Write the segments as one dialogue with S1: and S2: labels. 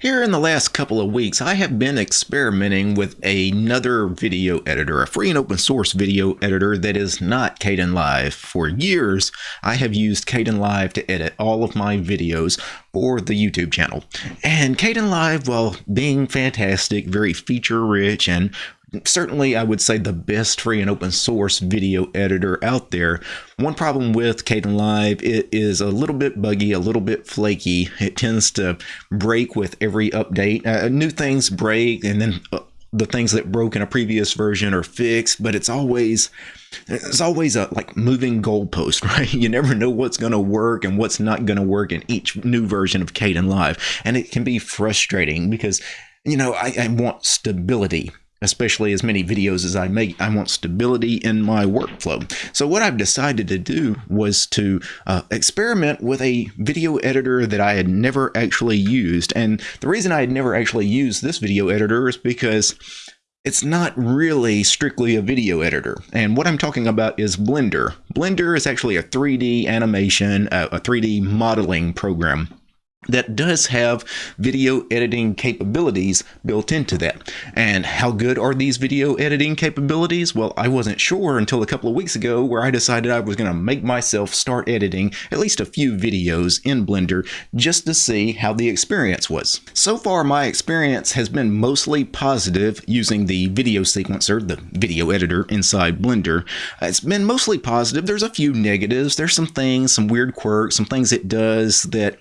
S1: Here in the last couple of weeks, I have been experimenting with another video editor, a free and open source video editor that is not Kdenlive. For years, I have used Kdenlive to edit all of my videos for the YouTube channel. And Kdenlive, while being fantastic, very feature rich, and certainly I would say the best free and open source video editor out there. One problem with Kdenlive, it is a little bit buggy, a little bit flaky. It tends to break with every update. Uh, new things break and then uh, the things that broke in a previous version are fixed, but it's always it's always a like moving goalpost, right? You never know what's going to work and what's not going to work in each new version of Kdenlive, and it can be frustrating because you know I, I want stability especially as many videos as I make, I want stability in my workflow. So what I've decided to do was to uh, experiment with a video editor that I had never actually used. And the reason I had never actually used this video editor is because it's not really strictly a video editor. And what I'm talking about is Blender. Blender is actually a 3D animation, uh, a 3D modeling program that does have video editing capabilities built into that. And how good are these video editing capabilities? Well, I wasn't sure until a couple of weeks ago where I decided I was going to make myself start editing at least a few videos in Blender just to see how the experience was. So far, my experience has been mostly positive using the video sequencer, the video editor inside Blender. It's been mostly positive. There's a few negatives. There's some things, some weird quirks, some things it does that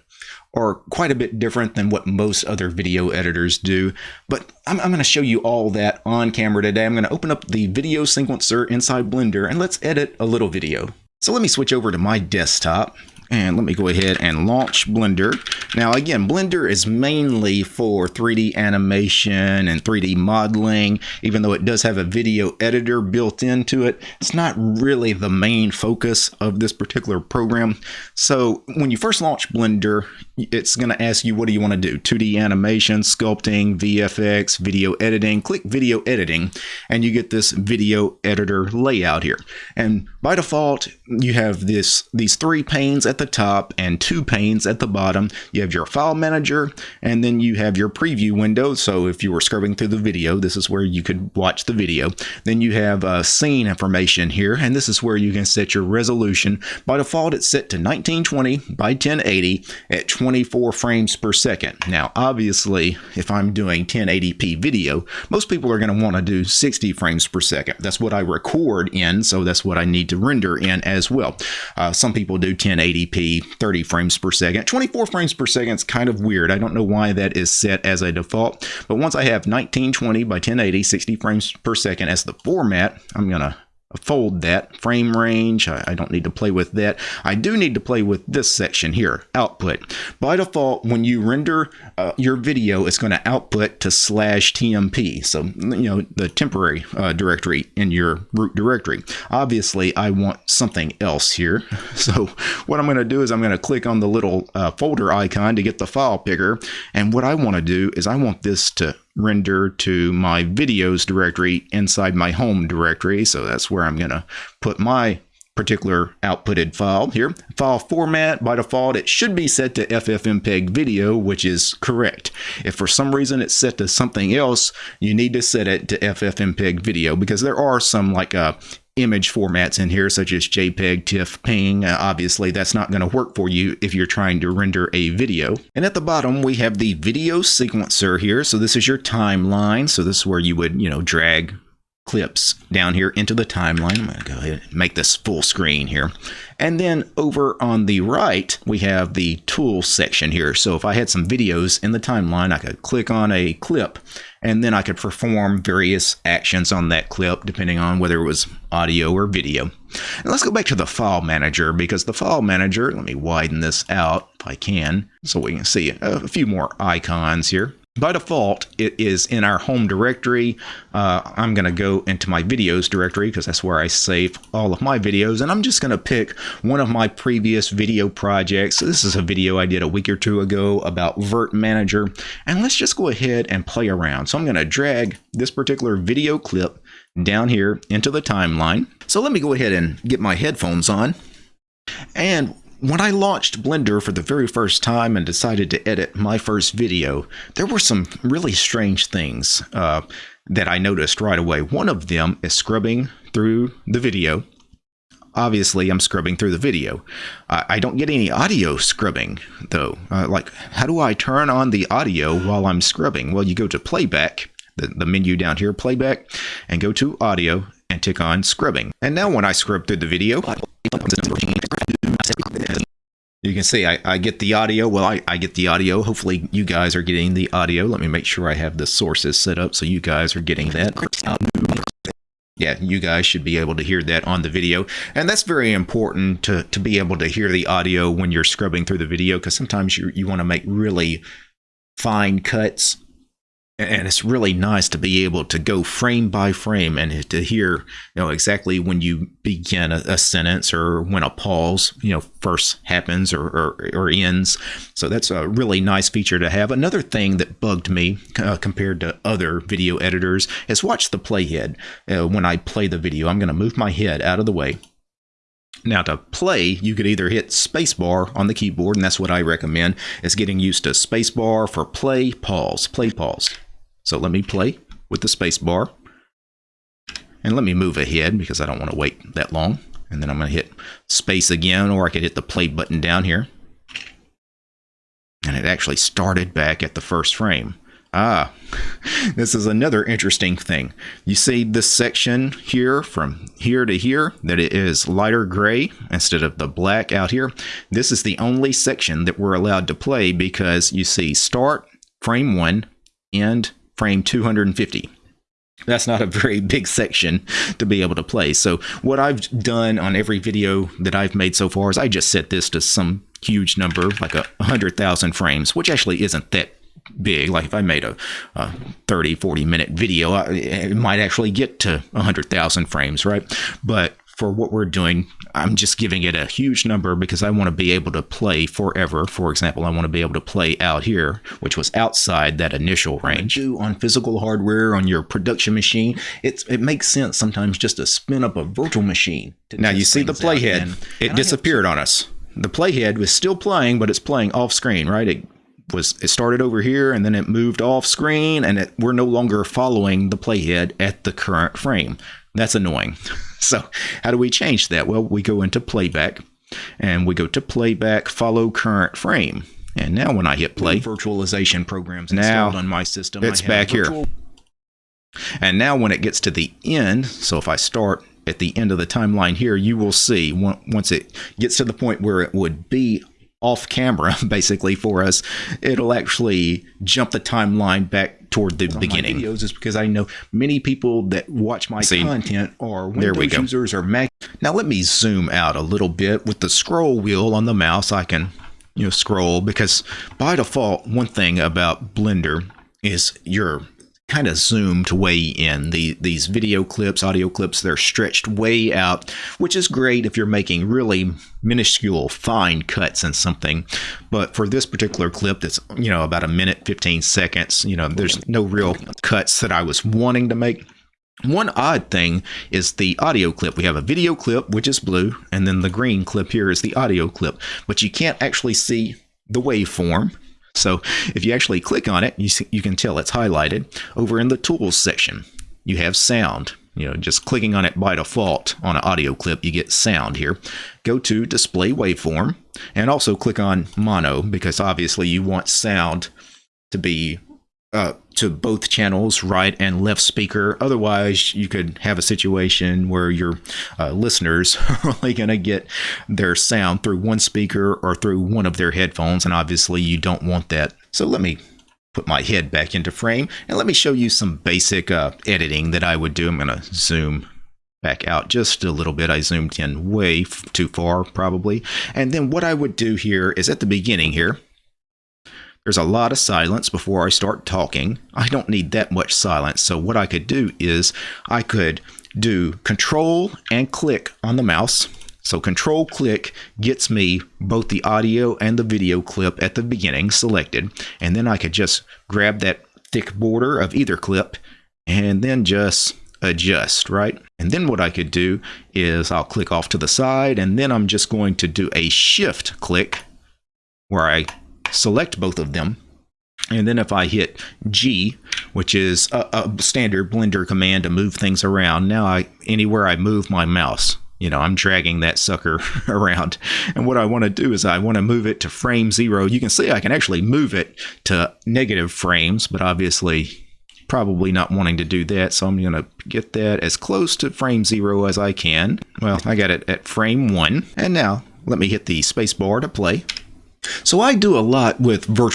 S1: are quite a bit different than what most other video editors do. But I'm, I'm going to show you all that on camera today. I'm going to open up the video sequencer inside Blender and let's edit a little video. So let me switch over to my desktop and let me go ahead and launch Blender. Now again, Blender is mainly for 3D animation and 3D modeling, even though it does have a video editor built into it. It's not really the main focus of this particular program. So when you first launch Blender, it's going to ask you what do you want to do? 2D animation, sculpting, VFX, video editing. Click video editing and you get this video editor layout here. And by default, you have this these three panes at the top and two panes at the bottom. You have your file manager and then you have your preview window. So if you were scrubbing through the video, this is where you could watch the video. Then you have uh, scene information here and this is where you can set your resolution. By default, it's set to 1920 by 1080 at 24 frames per second. Now, obviously, if I'm doing 1080p video, most people are going to want to do 60 frames per second. That's what I record in, so that's what I need to render in as well. Uh, some people do 1080p 30 frames per second. 24 frames per second is kind of weird. I don't know why that is set as a default, but once I have 1920 by 1080, 60 frames per second as the format, I'm going to fold that frame range. I, I, don't need to play with that. I do need to play with this section here output. By default when you render uh, your video it's going to output to slash TMP so you know the temporary uh, directory in your root directory. Obviously I want something else here. So what I'm going to do is I'm going to click on the little uh, folder icon to get the file picker. And what I want to do is I want this to render to my videos directory inside my home directory. So that's where I'm going to put my particular outputted file here. File format, by default, it should be set to FFmpeg video, which is correct. If for some reason it's set to something else, you need to set it to FFmpeg video because there are some like uh, image formats in here, such as JPEG, TIFF, PNG. Uh, obviously, that's not going to work for you if you're trying to render a video. And at the bottom, we have the video sequencer here. So this is your timeline. So this is where you would, you know, drag clips down here into the timeline. I'm going to go ahead and make this full screen here. And then over on the right, we have the tool section here. So if I had some videos in the timeline, I could click on a clip and then I could perform various actions on that clip depending on whether it was audio or video. And let's go back to the file manager because the file manager, let me widen this out if I can so we can see a few more icons here. By default, it is in our home directory. Uh, I'm going to go into my videos directory because that's where I save all of my videos. And I'm just going to pick one of my previous video projects. This is a video I did a week or two ago about Virt Manager. And let's just go ahead and play around. So I'm going to drag this particular video clip down here into the timeline. So let me go ahead and get my headphones on. And when I launched Blender for the very first time and decided to edit my first video, there were some really strange things uh, that I noticed right away. One of them is scrubbing through the video. Obviously, I'm scrubbing through the video. Uh, I don't get any audio scrubbing, though. Uh, like, how do I turn on the audio while I'm scrubbing? Well, you go to playback, the, the menu down here, playback, and go to audio and tick on scrubbing. And now when I scrub through the video, you can see I, I get the audio. Well, I, I get the audio. Hopefully you guys are getting the audio. Let me make sure I have the sources set up so you guys are getting that. Um, yeah, you guys should be able to hear that on the video. And that's very important to, to be able to hear the audio when you're scrubbing through the video because sometimes you, you want to make really fine cuts and it's really nice to be able to go frame by frame and to hear you know exactly when you begin a, a sentence or when a pause you know first happens or, or, or, ends. So that's a really nice feature to have. Another thing that bugged me uh, compared to other video editors is watch the playhead. Uh, when i play the video i'm going to move my head out of the way. Now to play, you could either hit spacebar on the keyboard, and that's what I recommend, is getting used to spacebar for play, pause, play, pause. So let me play with the space bar. And let me move ahead because I don't want to wait that long. And then I'm going to hit space again, or I could hit the play button down here. And it actually started back at the first frame. Ah, this is another interesting thing. You see this section here from here to here that it is lighter gray instead of the black out here. This is the only section that we're allowed to play because you see start, frame one, end, frame 250 that's not a very big section to be able to play. So what I've done on every video that I've made so far is I just set this to some huge number, like a 100,000 frames, which actually isn't that big. Like if I made a, a 30, 40 minute video, it might actually get to 100,000 frames, right? But for what we're doing, I'm just giving it a huge number because I want to be able to play forever. For example, I want to be able to play out here, which was outside that initial range. Do on physical hardware on your production machine, it's it makes sense sometimes just to spin up a virtual machine. Now you see the playhead; it disappeared on us. The playhead was still playing, but it's playing off screen, right? It was it started over here and then it moved off screen, and it, we're no longer following the playhead at the current frame. That's annoying. So how do we change that? Well, we go into playback and we go to playback follow current frame. And now when I hit play, virtualization programs installed now on my system. It's back here. And now when it gets to the end, so if I start at the end of the timeline here, you will see once it gets to the point where it would be off camera basically for us, it'll actually jump the timeline back toward the beginning. videos is because I know many people that watch my See, content are Windows users or Mac. Now let me zoom out a little bit with the scroll wheel on the mouse. I can you know scroll because by default one thing about Blender is your kind of zoomed way in. The these video clips, audio clips, they're stretched way out, which is great if you're making really minuscule fine cuts in something. But for this particular clip that's, you know, about a minute 15 seconds, you know, there's no real cuts that I was wanting to make. One odd thing is the audio clip. We have a video clip, which is blue, and then the green clip here is the audio clip. But you can't actually see the waveform so if you actually click on it, you, see, you can tell it's highlighted. Over in the tools section, you have sound. You know, just clicking on it by default on an audio clip, you get sound here. Go to display waveform and also click on mono because obviously you want sound to be uh, to both channels, right and left speaker. Otherwise, you could have a situation where your uh, listeners are only going to get their sound through one speaker or through one of their headphones, and obviously you don't want that. So let me put my head back into frame and let me show you some basic uh, editing that I would do. I'm going to zoom back out just a little bit. I zoomed in way too far probably. And then what I would do here is at the beginning here, there's a lot of silence before I start talking. I don't need that much silence. So what I could do is I could do control and click on the mouse. So control click gets me both the audio and the video clip at the beginning selected. And then I could just grab that thick border of either clip and then just adjust, right? And then what I could do is I'll click off to the side and then I'm just going to do a shift click where I select both of them. And then if I hit G, which is a, a standard Blender command to move things around, now I anywhere I move my mouse, you know, I'm dragging that sucker around. And what I want to do is I want to move it to frame zero. You can see I can actually move it to negative frames, but obviously probably not wanting to do that. So I'm going to get that as close to frame zero as I can. Well, I got it at frame one. And now let me hit the space bar to play. So I do a lot with virtual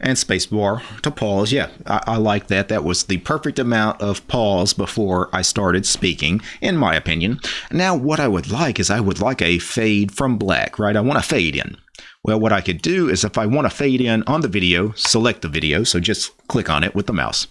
S1: and spacebar to pause. Yeah, I, I, like that. That was the perfect amount of pause before I started speaking, in my opinion. Now, what I would like is I would like a fade from black, right? I want to fade in. Well, what I could do is if I want to fade in on the video, select the video. So just click on it with the mouse.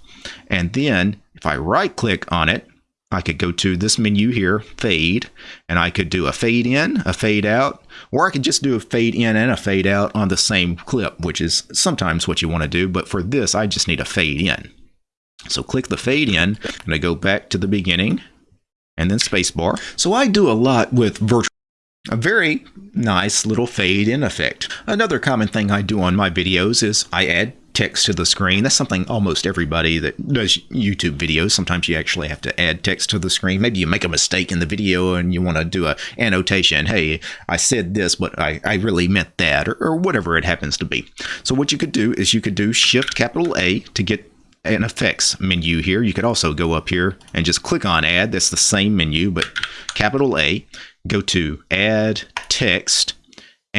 S1: And then if I right click on it, I could go to this menu here, fade, and I could do a fade in, a fade out, or I could just do a fade in and a fade out on the same clip, which is sometimes what you want to do. But for this, I just need a fade in. So click the fade in, and I go back to the beginning, and then spacebar. So I do a lot with virtual a very nice little fade in effect. Another common thing I do on my videos is I add text to the screen. That's something almost everybody that does YouTube videos. Sometimes you actually have to add text to the screen. Maybe you make a mistake in the video and you want to do a annotation. Hey, I said this, but I, I really meant that, or, or whatever it happens to be. So what you could do is you could do Shift capital A to get an effects menu here. You could also go up here and just click on add. That's the same menu, but capital A. Go to add text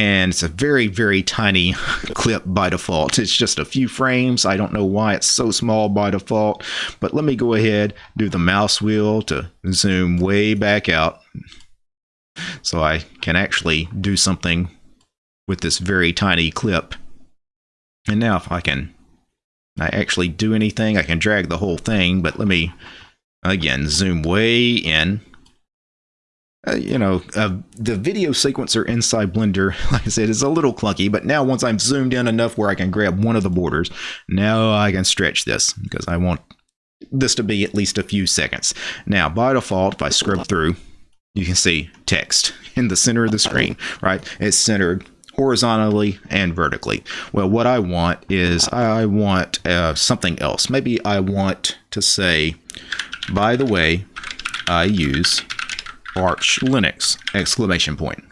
S1: and it's a very very tiny clip by default. It's just a few frames. I don't know why it's so small by default but let me go ahead do the mouse wheel to zoom way back out so i can actually do something with this very tiny clip. And now if i can I actually do anything I can drag the whole thing but let me again zoom way in uh, you know, uh, the video sequencer inside Blender, like I said, is a little clunky, but now once I'm zoomed in enough where I can grab one of the borders, now I can stretch this because I want this to be at least a few seconds. Now, by default, if I scrub through, you can see text in the center of the screen, right? It's centered horizontally and vertically. Well, what I want is I want uh, something else. Maybe I want to say, by the way, I use Arch Linux! Exclamation point.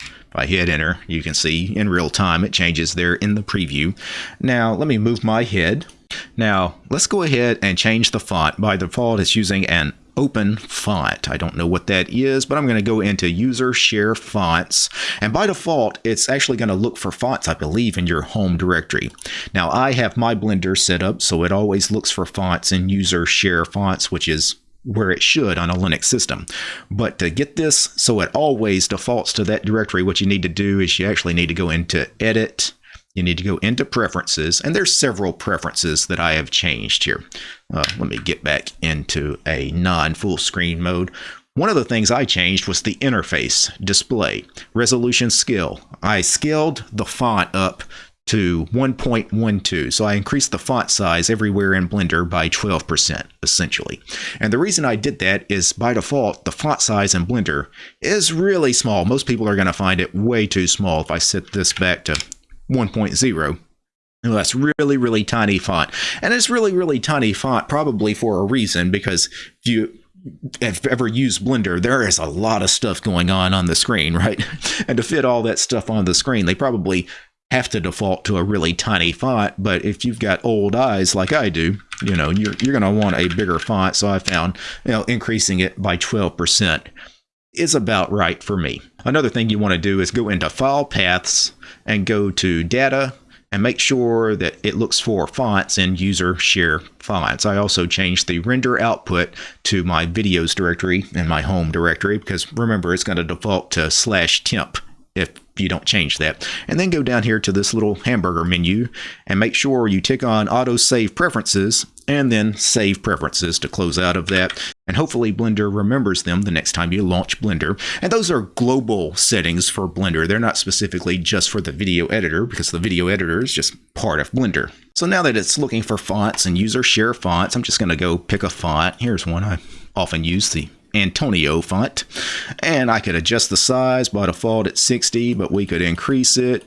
S1: If I hit enter, you can see in real time it changes there in the preview. Now let me move my head. Now let's go ahead and change the font. By default it's using an open font. I don't know what that is, but I'm going to go into user share fonts. And by default, it's actually going to look for fonts, I believe, in your home directory. Now I have my Blender set up so it always looks for fonts in user share fonts, which is where it should on a Linux system. But to get this so it always defaults to that directory, what you need to do is you actually need to go into Edit, you need to go into Preferences, and there's several preferences that I have changed here. Uh, let me get back into a non-full screen mode. One of the things I changed was the interface display, resolution scale. I scaled the font up to 1.12. So I increased the font size everywhere in Blender by 12%, essentially. And the reason I did that is by default, the font size in Blender is really small. Most people are going to find it way too small if I set this back to 1.0. Well, that's really, really tiny font. And it's really, really tiny font probably for a reason because if you have ever used Blender, there is a lot of stuff going on on the screen, right? And to fit all that stuff on the screen, they probably have to default to a really tiny font. But if you've got old eyes like I do, you know, you're, you're going to want a bigger font. So I found, you know, increasing it by 12% is about right for me. Another thing you want to do is go into File Paths and go to Data and make sure that it looks for fonts and user share fonts. I also changed the render output to my videos directory and my home directory because remember it's going to default to slash temp if you don't change that. And then go down here to this little hamburger menu and make sure you tick on auto save preferences and then save preferences to close out of that. And hopefully Blender remembers them the next time you launch Blender. And those are global settings for Blender. They're not specifically just for the video editor because the video editor is just part of Blender. So now that it's looking for fonts and user share fonts, I'm just going to go pick a font. Here's one I often use the Antonio font. And I could adjust the size by default at 60, but we could increase it.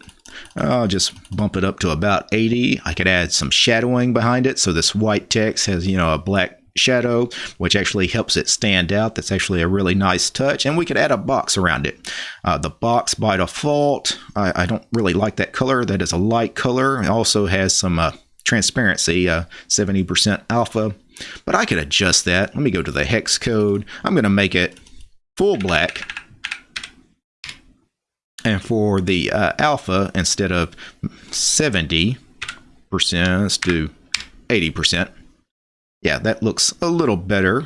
S1: I'll just bump it up to about 80. I could add some shadowing behind it. So this white text has, you know, a black shadow, which actually helps it stand out. That's actually a really nice touch. And we could add a box around it. Uh, the box by default, I, I, don't really like that color. That is a light color. It also has some uh, transparency, 70% uh, alpha. But I could adjust that. Let me go to the hex code. I'm going to make it full black. And for the uh, alpha, instead of 70%, let's do 80% yeah, that looks a little better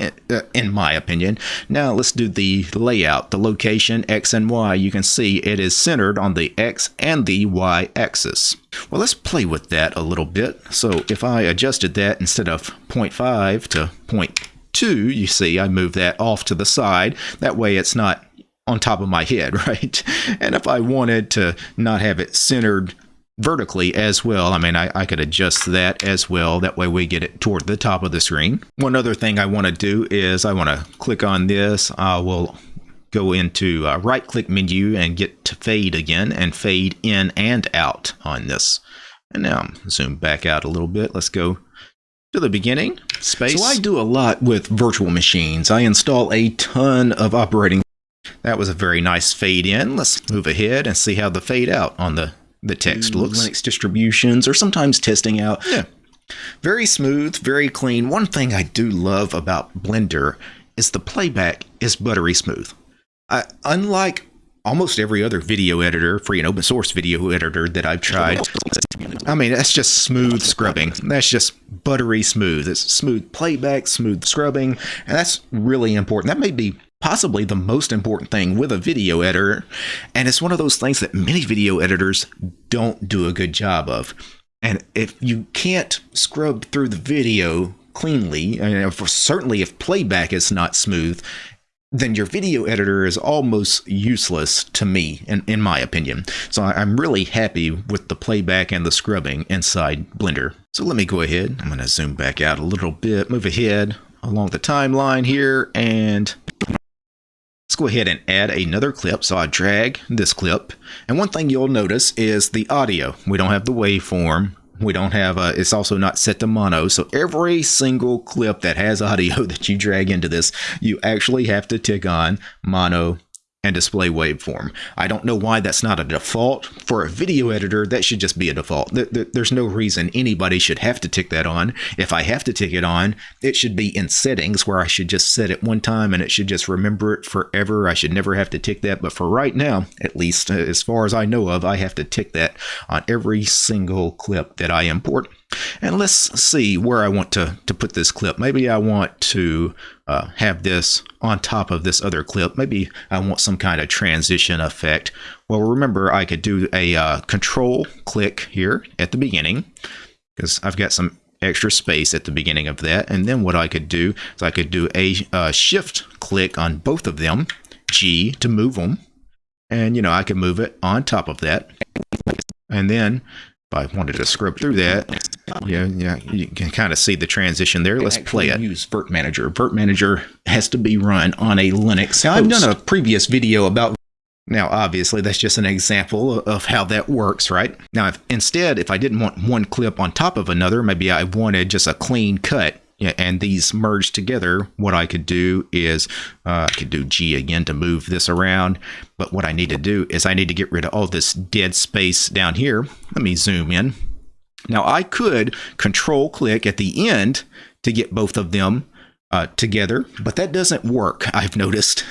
S1: Uh, in my opinion. Now let's do the layout, the location X and Y. You can see it is centered on the X and the Y axis. Well, let's play with that a little bit. So if I adjusted that instead of 0.5 to 0.2, you see I move that off to the side. That way it's not on top of my head, right? And if I wanted to not have it centered vertically as well. I mean, I, I, could adjust that as well. That way we get it toward the top of the screen. One other thing I want to do is I want to click on this. I will go into uh, right click menu and get to fade again and fade in and out on this. And now zoom back out a little bit. Let's go to the beginning space. So I do a lot with virtual machines. I install a ton of operating. That was a very nice fade in. Let's move ahead and see how the fade out on the the text mm, looks. Linux distributions or sometimes testing out. Yeah. Very smooth, very clean. One thing I do love about Blender is the playback is buttery smooth. I, unlike almost every other video editor, free and open source video editor that I've tried, I mean, that's just smooth scrubbing. That's just buttery smooth. It's smooth playback, smooth scrubbing, and that's really important. That may be possibly the most important thing with a video editor. And it's one of those things that many video editors don't do a good job of. And if you can't scrub through the video cleanly, and certainly if playback is not smooth, then your video editor is almost useless to me, in, in my opinion. So I'm really happy with the playback and the scrubbing inside Blender. So let me go ahead. I'm going to zoom back out a little bit, move ahead along the timeline here, and Let's go ahead and add another clip. So I drag this clip. And one thing you'll notice is the audio. We don't have the waveform. We don't have a, it's also not set to mono. So every single clip that has audio that you drag into this, you actually have to tick on mono and display waveform. I don't know why that's not a default. For a video editor, that should just be a default. There's no reason anybody should have to tick that on. If I have to tick it on, it should be in settings where I should just set it one time and it should just remember it forever. I should never have to tick that. But for right now, at least uh, as far as I know of, I have to tick that on every single clip that I import. And let's see where I want to, to put this clip. Maybe I want to uh, have this on top of this other clip. Maybe I want some kind of transition effect. Well, remember, I could do a uh, control click here at the beginning because I've got some extra space at the beginning of that. And then what I could do is I could do a uh, shift click on both of them, G to move them. And, you know, I can move it on top of that. And then if I wanted to scrub through that, yeah, yeah, you can kind of see the transition there. Let's play it. Use virt-manager. virt-manager has to be run on a Linux. Now, I've done a previous video about. Now, obviously, that's just an example of how that works, right? Now, if, instead, if I didn't want one clip on top of another, maybe I wanted just a clean cut and these merge together, what I could do is uh, I could do G again to move this around. But what I need to do is I need to get rid of all this dead space down here. Let me zoom in. Now I could control click at the end to get both of them uh, together, but that doesn't work, I've noticed.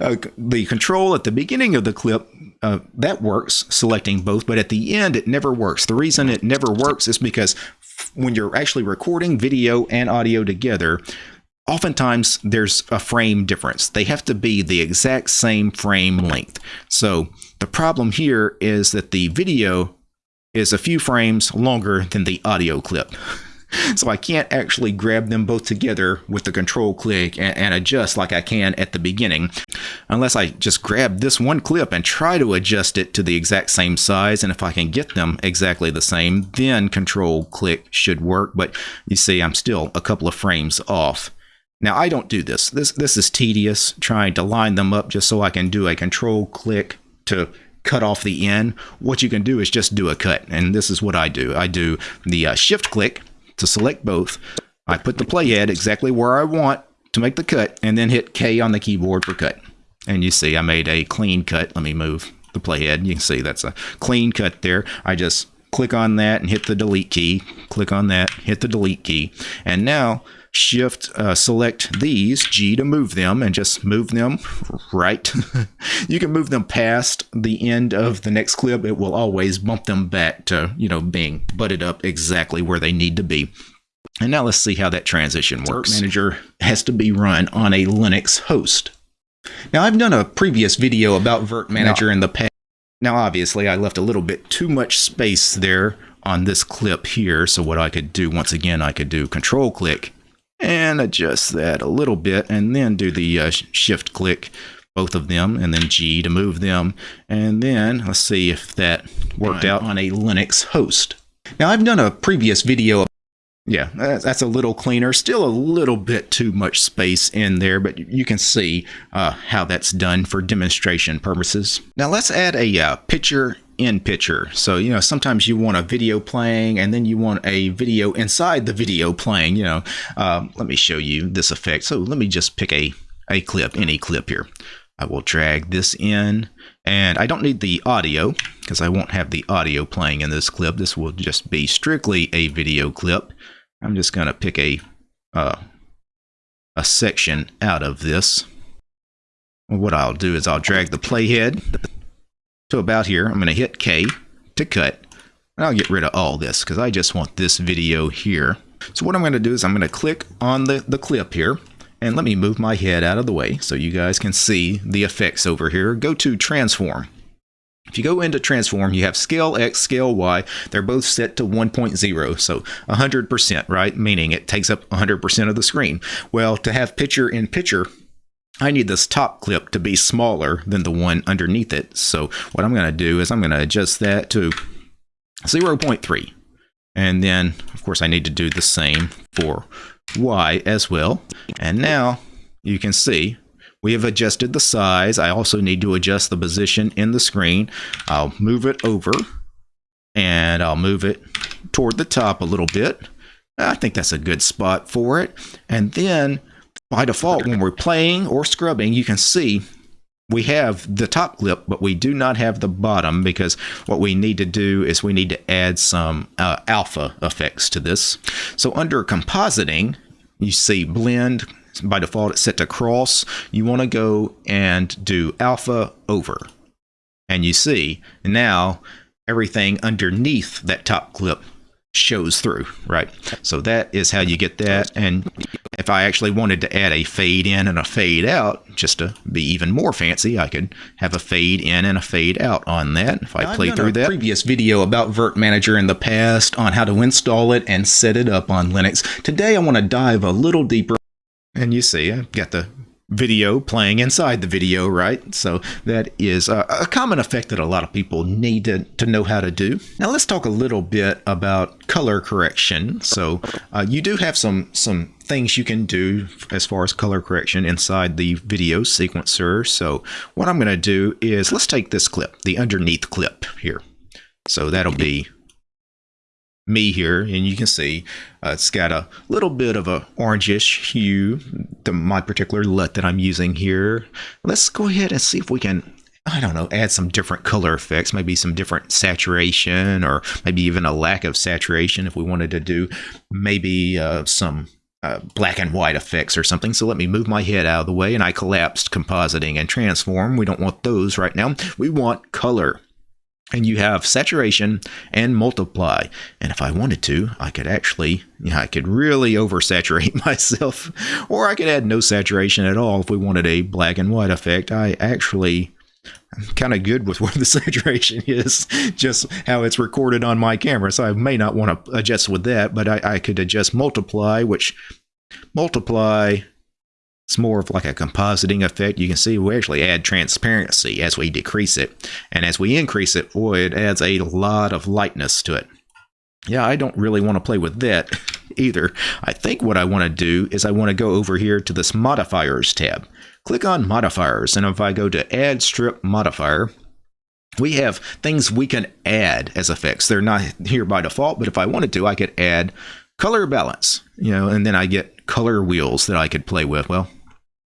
S1: Uh, the control at the beginning of the clip, uh, that works, selecting both, but at the end, it never works. The reason it never works is because when you're actually recording video and audio together, oftentimes there's a frame difference. They have to be the exact same frame length. So the problem here is that the video is a few frames longer than the audio clip. so I can't actually grab them both together with the control click and, and, adjust like I can at the beginning unless I just grab this one clip and try to adjust it to the exact same size and if I can get them exactly the same then control click should work but you see I'm still a couple of frames off Now I don't do this. This this is tedious trying to line them up just so I can do a control click to cut off the end. What you can do is just do a cut, and this is what I do. I do the uh, shift click to select both. I put the playhead exactly where I want to make the cut, and then hit K on the keyboard for cut. And you see I made a clean cut. Let me move the playhead. You can see that's a clean cut there. I just click on that and hit the delete key. Click on that, hit the delete key. And now shift uh, select these G to move them and just move them right. You can move them past the end of the next clip. It will always bump them back to you know being butted up exactly where they need to be. And now let's see how that transition works. manager has to be run on a Linux host. Now I've done a previous video about Virt Manager now, in the past now obviously I left a little bit too much space there on this clip here. So what I could do once again I could do control click and adjust that a little bit and then do the uh, shift click both of them and then G to move them and then let's see if that worked out on a Linux host. Now I've done a previous video yeah, that's a little cleaner. Still a little bit too much space in there, but you can see uh, how that's done for demonstration purposes. Now let's add a uh, picture in picture. So, you know, sometimes you want a video playing and then you want a video inside the video playing, you know. Um, let me show you this effect. So let me just pick a, a clip, any clip here. I will drag this in and I don't need the audio because I won't have the audio playing in this clip. This will just be strictly a video clip. I'm just going to pick a, uh, a section out of this. What I'll do is I'll drag the playhead to about here. I'm going to hit K to cut. And I'll get rid of all this because I just want this video here. So what I'm going to do is I'm going to click on the, the clip here. And let me move my head out of the way so you guys can see the effects over here. Go to Transform. If you go into Transform, you have Scale X, Scale Y. They're both set to 1.0, so 100%, right? Meaning it takes up 100% of the screen. Well, to have picture in picture, I need this top clip to be smaller than the one underneath it. So what I'm going to do is I'm going to adjust that to 0.3. And then, of course, I need to do the same for Y as well. And now you can see we have adjusted the size. I also need to adjust the position in the screen. I'll move it over and I'll move it toward the top a little bit. I think that's a good spot for it. And then by default, when we're playing or scrubbing, you can see we have the top clip, but we do not have the bottom because what we need to do is we need to add some uh, alpha effects to this. So under compositing, you see blend, by default it's set to cross. You want to go and do alpha over. And you see now everything underneath that top clip shows through, right? So that is how you get that. And if I actually wanted to add a fade in and a fade out, just to be even more fancy, I could have a fade in and a fade out on that. If I now, play through that. previous video about Virt Manager in the past on how to install it and set it up on Linux. Today I want to dive a little deeper. And you see, I've got the video playing inside the video, right? So that is a, a, common effect that a lot of people need to, to know how to do. Now let's talk a little bit about color correction. So uh, you do have some, some things you can do as far as color correction inside the video sequencer. So what I'm going to do is let's take this clip, the underneath clip here. So that'll be me here and you can see uh, it's got a little bit of a orangish hue to my particular LUT that I'm using here. Let's go ahead and see if we can I don't know, add some different color effects, maybe some different saturation or maybe even a lack of saturation if we wanted to do maybe uh, some uh, black and white effects or something. So let me move my head out of the way and I collapsed compositing and transform. We don't want those right now. We want color and you have saturation and multiply. And if I wanted to, I could actually, you know, I could really oversaturate myself, or I could add no saturation at all if we wanted a black and white effect. I actually I'm kind of good with where the saturation is, just how it's recorded on my camera. So I may not want to adjust with that, but I, I could adjust multiply, which multiply it's more of like a compositing effect. You can see we actually add transparency as we decrease it. And as we increase it, boy, it adds a lot of lightness to it. Yeah, I don't really want to play with that. either. I think what I want to do is I want to go over here to this modifiers tab. Click on modifiers and if I go to add strip modifier, we have things we can add as effects. They're not here by default, but if I wanted to, I could add color balance, you know, and then I get color wheels that I could play with. Well,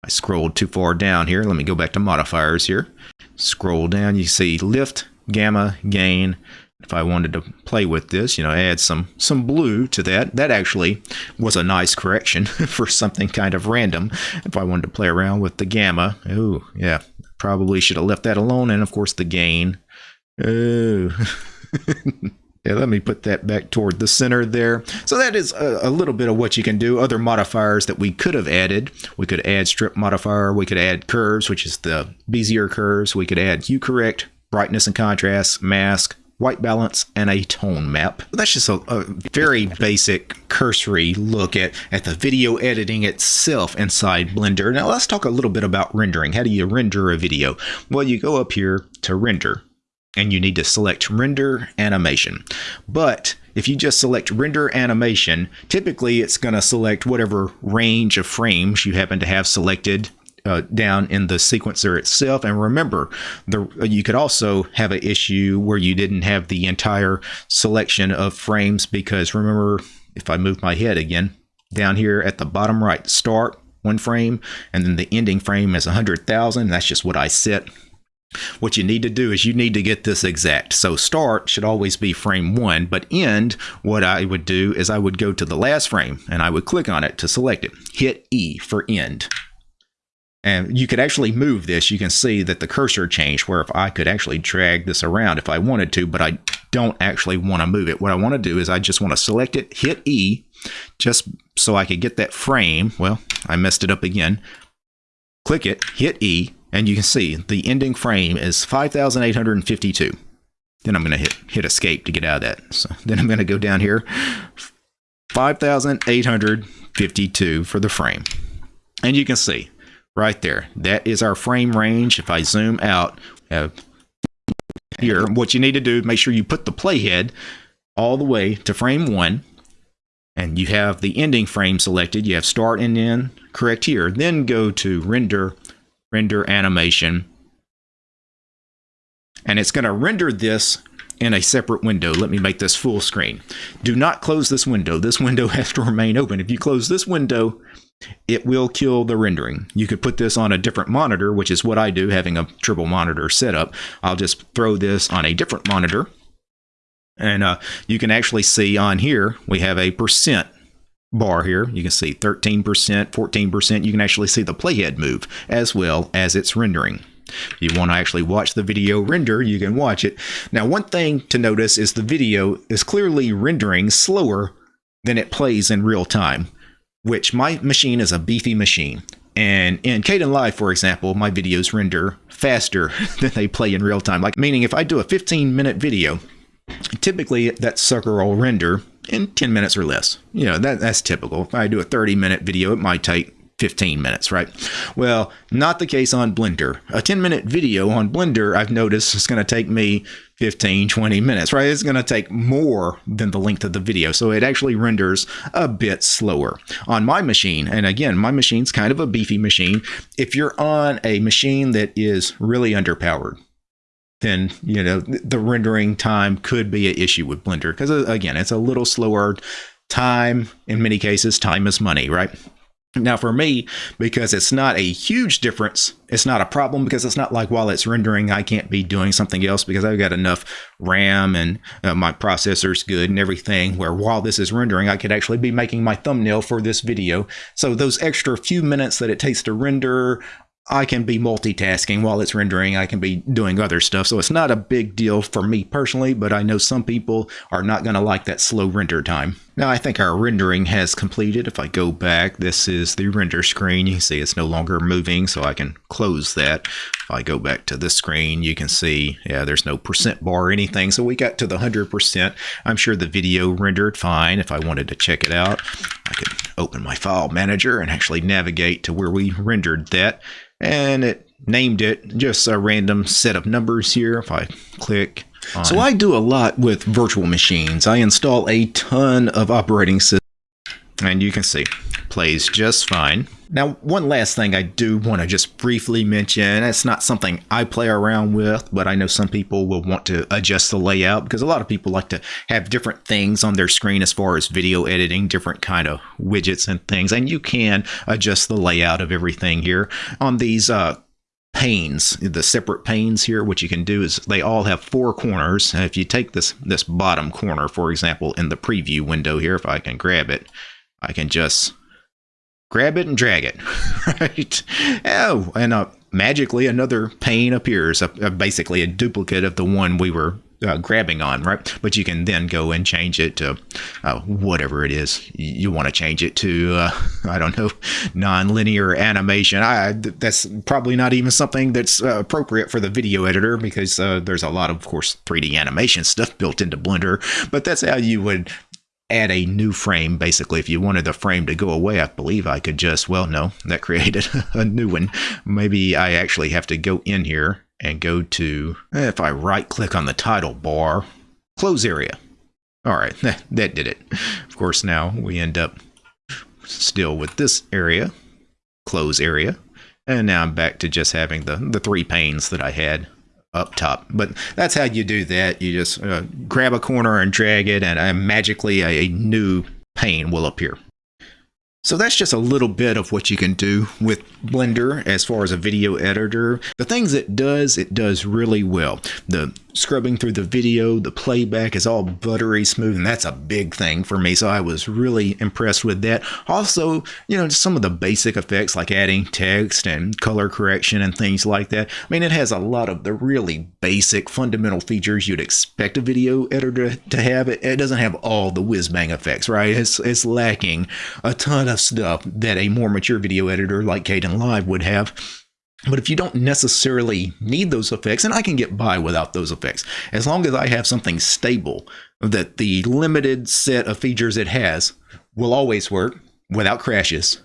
S1: I scrolled too far down here. Let me go back to modifiers here. Scroll down, you see lift, gamma, gain. If I wanted to play with this, you know, add some some blue to that. That actually was a nice correction for something kind of random. If I wanted to play around with the gamma, oh yeah, probably should have left that alone. And of course the gain. Oh. Yeah, let me put that back toward the center there. So that is a, a, little bit of what you can do. Other modifiers that we could have added. We could add strip modifier. We could add curves, which is the Bezier curves. We could add hue correct, brightness and contrast, mask, white balance, and a tone map. That's just a, a, very basic cursory look at, at the video editing itself inside Blender. Now let's talk a little bit about rendering. How do you render a video? Well, you go up here to render and you need to select render animation. But if you just select render animation, typically it's going to select whatever range of frames you happen to have selected uh, down in the sequencer itself. And remember, the you could also have an issue where you didn't have the entire selection of frames because remember, if I move my head again, down here at the bottom right, start, one frame, and then the ending frame is 100,000. That's just what I set what you need to do is you need to get this exact. So start should always be frame one, but end, what I would do is I would go to the last frame and I would click on it to select it. Hit E for end. And you could actually move this. You can see that the cursor changed where if I could actually drag this around if I wanted to, but I don't actually want to move it. What I want to do is I just want to select it, hit E, just so I could get that frame. Well, I messed it up again. Click it, hit E, and you can see the ending frame is 5,852. Then I'm going to hit, hit escape to get out of that. So then I'm going to go down here, 5,852 for the frame. And you can see right there, that is our frame range. If I zoom out uh, here, what you need to do, make sure you put the playhead all the way to frame one and you have the ending frame selected. You have start and end correct here. Then go to render render animation. And it's going to render this in a separate window. Let me make this full screen. Do not close this window. This window has to remain open. If you close this window, it will kill the rendering. You could put this on a different monitor, which is what I do, having a triple monitor setup. I'll just throw this on a different monitor. And uh, you can actually see on here, we have a percent bar here. You can see 13%, 14%. You can actually see the playhead move as well as its rendering. If you want to actually watch the video render, you can watch it. Now, one thing to notice is the video is clearly rendering slower than it plays in real time, which my machine is a beefy machine. And in Kdenlive, for example, my videos render faster than they play in real time. Like, meaning if I do a 15 minute video, typically that sucker will render in 10 minutes or less. You know, that, that's typical. If I do a 30 minute video, it might take 15 minutes, right? Well, not the case on Blender. A 10 minute video on Blender, I've noticed, is going to take me 15, 20 minutes, right? It's going to take more than the length of the video. So it actually renders a bit slower. On my machine, and again, my machine's kind of a beefy machine. If you're on a machine that is really underpowered, then you know the rendering time could be an issue with Blender because uh, again, it's a little slower. Time in many cases, time is money, right? Now for me, because it's not a huge difference, it's not a problem because it's not like while it's rendering, I can't be doing something else because I've got enough RAM and uh, my processor's good and everything where while this is rendering, I could actually be making my thumbnail for this video. So those extra few minutes that it takes to render I can be multitasking while it's rendering. I can be doing other stuff. So it's not a big deal for me personally, but I know some people are not going to like that slow render time. Now I think our rendering has completed. If I go back, this is the render screen. You can see it's no longer moving, so I can close that. If I go back to this screen, you can see, yeah, there's no percent bar or anything. So we got to the 100%. I'm sure the video rendered fine. If I wanted to check it out, I could open my file manager and actually navigate to where we rendered that and it named it just a random set of numbers here. If I click on. So I do a lot with virtual machines. I install a ton of operating systems And you can see, plays just fine. Now, one last thing I do want to just briefly mention. It's not something I play around with, but I know some people will want to adjust the layout because a lot of people like to have different things on their screen as far as video editing, different kind of widgets and things. And you can adjust the layout of everything here on these uh, panes, the separate panes here, what you can do is they all have four corners. And if you take this, this bottom corner, for example, in the preview window here, if I can grab it, I can just grab it and drag it, right? Oh, and uh, magically another pane appears, basically a duplicate of the one we were uh, grabbing on, right? But you can then go and change it to uh, whatever it is you want to change it to. Uh, I don't know, non-linear animation. I that's probably not even something that's uh, appropriate for the video editor because uh, there's a lot of, of course, 3D animation stuff built into Blender. But that's how you would add a new frame basically if you wanted the frame to go away i believe i could just well no that created a new one maybe i actually have to go in here and go to, if I right click on the title bar, close area. All right, that did it. Of course, now we end up still with this area, close area. And now I'm back to just having the, the three panes that I had up top. But that's how you do that. You just uh, grab a corner and drag it, and uh, magically a, a new pane will appear. So that's just a little bit of what you can do with Blender as far as a video editor. The things it does, it does really well. The scrubbing through the video, the playback is all buttery smooth, and that's a big thing for me. So I was really impressed with that. Also, you know, some of the basic effects like adding text and color correction and things like that. I mean, it has a lot of the really basic fundamental features you'd expect a video editor to have. It, doesn't have all the whiz bang effects, right? It's, it's lacking a ton of stuff uh, that a more mature video editor like Caden Kdenlive would have. But if you don't necessarily need those effects, and I can get by without those effects, as long as I have something stable that the limited set of features it has will always work without crashes,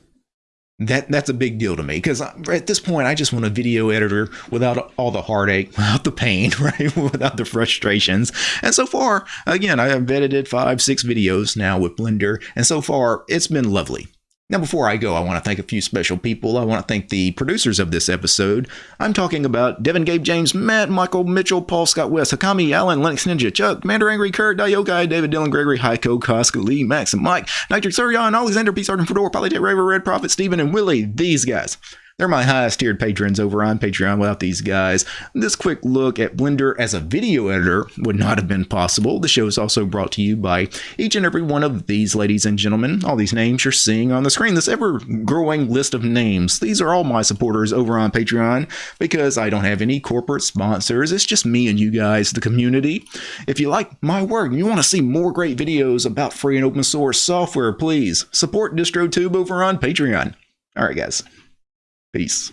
S1: that that's a big deal to me because at this point I just want a video editor without all the heartache, without the pain, right, without the frustrations. And so far, again, I have edited five, six videos now with Blender, and so far it's been lovely. Now, before I go, I want to thank a few special people. I want to thank the producers of this episode. I'm talking about Devin, Gabe, James, Matt, Michael, Mitchell, Paul, Scott West, Hakami, Alan, Lennox Ninja, Chuck, Commander Angry, Kurt, Diokai, David, Dylan, Gregory, Heiko, Costco, Lee, Max, and Mike, Nitric, Suryan, Alexander, P. Sergeant Fedor, Polytech, Raver, Red Prophet, Stephen, and Willie. These guys. They're my highest tiered patrons over on Patreon without these guys. This quick look at Blender as a video editor would not have been possible. The show is also brought to you by each and every one of these ladies and gentlemen. All these names you're seeing on the screen, this ever growing list of names. These are all my supporters over on Patreon because I don't have any corporate sponsors. It's just me and you guys, the community. If you like my work and you want to see more great videos about free and open source software, please support DistroTube over on Patreon. All right, guys. Peace.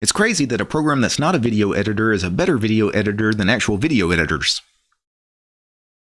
S1: It's crazy that a program that's not a video editor is a better video editor than actual video editors.